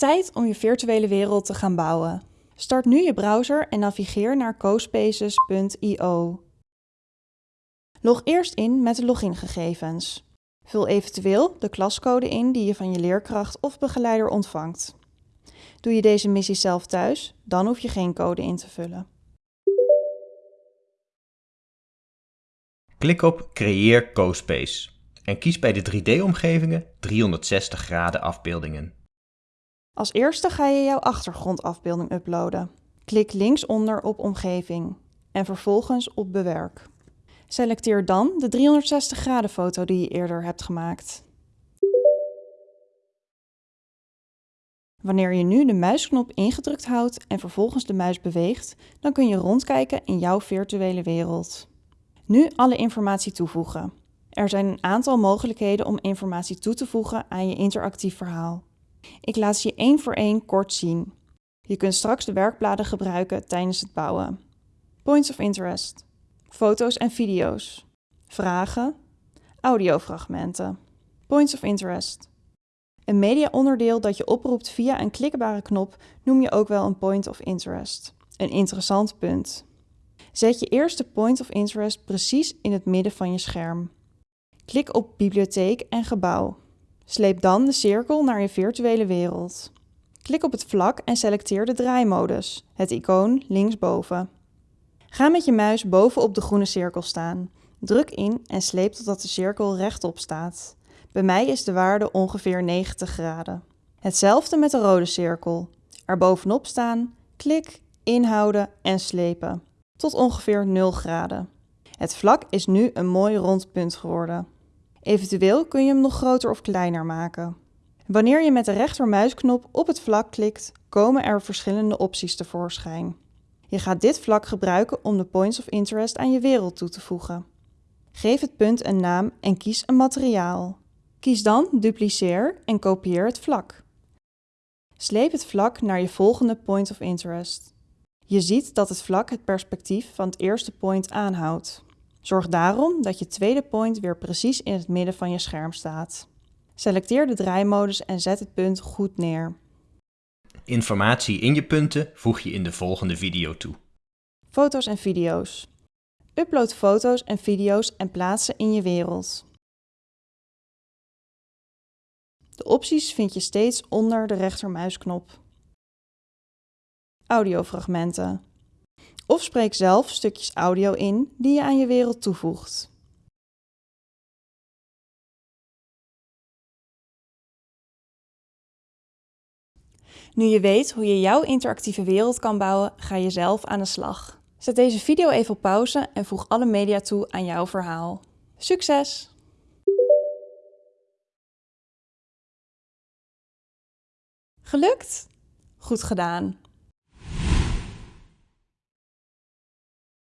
Tijd om je virtuele wereld te gaan bouwen. Start nu je browser en navigeer naar cospaces.io. Log eerst in met de logingegevens. Vul eventueel de klascode in die je van je leerkracht of begeleider ontvangt. Doe je deze missie zelf thuis, dan hoef je geen code in te vullen. Klik op Creëer CoSpace en kies bij de 3D-omgevingen 360 graden afbeeldingen. Als eerste ga je jouw achtergrondafbeelding uploaden. Klik linksonder op Omgeving en vervolgens op Bewerk. Selecteer dan de 360 graden foto die je eerder hebt gemaakt. Wanneer je nu de muisknop ingedrukt houdt en vervolgens de muis beweegt, dan kun je rondkijken in jouw virtuele wereld. Nu alle informatie toevoegen. Er zijn een aantal mogelijkheden om informatie toe te voegen aan je interactief verhaal. Ik laat je één voor één kort zien. Je kunt straks de werkbladen gebruiken tijdens het bouwen. Points of interest. Foto's en video's. Vragen. Audiofragmenten. Points of interest. Een mediaonderdeel dat je oproept via een klikbare knop noem je ook wel een point of interest. Een interessant punt. Zet je eerste point of interest precies in het midden van je scherm. Klik op Bibliotheek en Gebouw. Sleep dan de cirkel naar je virtuele wereld. Klik op het vlak en selecteer de draaimodus, het icoon linksboven. Ga met je muis bovenop de groene cirkel staan. Druk in en sleep totdat de cirkel rechtop staat. Bij mij is de waarde ongeveer 90 graden. Hetzelfde met de rode cirkel. Er bovenop staan, klik, inhouden en slepen. Tot ongeveer 0 graden. Het vlak is nu een mooi rond punt geworden. Eventueel kun je hem nog groter of kleiner maken. Wanneer je met de rechtermuisknop op het vlak klikt, komen er verschillende opties tevoorschijn. Je gaat dit vlak gebruiken om de points of interest aan je wereld toe te voegen. Geef het punt een naam en kies een materiaal. Kies dan Dupliceer en kopieer het vlak. Sleep het vlak naar je volgende point of interest. Je ziet dat het vlak het perspectief van het eerste point aanhoudt. Zorg daarom dat je tweede point weer precies in het midden van je scherm staat. Selecteer de draaimodus en zet het punt goed neer. Informatie in je punten voeg je in de volgende video toe. Foto's en video's. Upload foto's en video's en plaats ze in je wereld. De opties vind je steeds onder de rechtermuisknop. Audiofragmenten. Of spreek zelf stukjes audio in die je aan je wereld toevoegt. Nu je weet hoe je jouw interactieve wereld kan bouwen, ga je zelf aan de slag. Zet deze video even op pauze en voeg alle media toe aan jouw verhaal. Succes! Gelukt? Goed gedaan!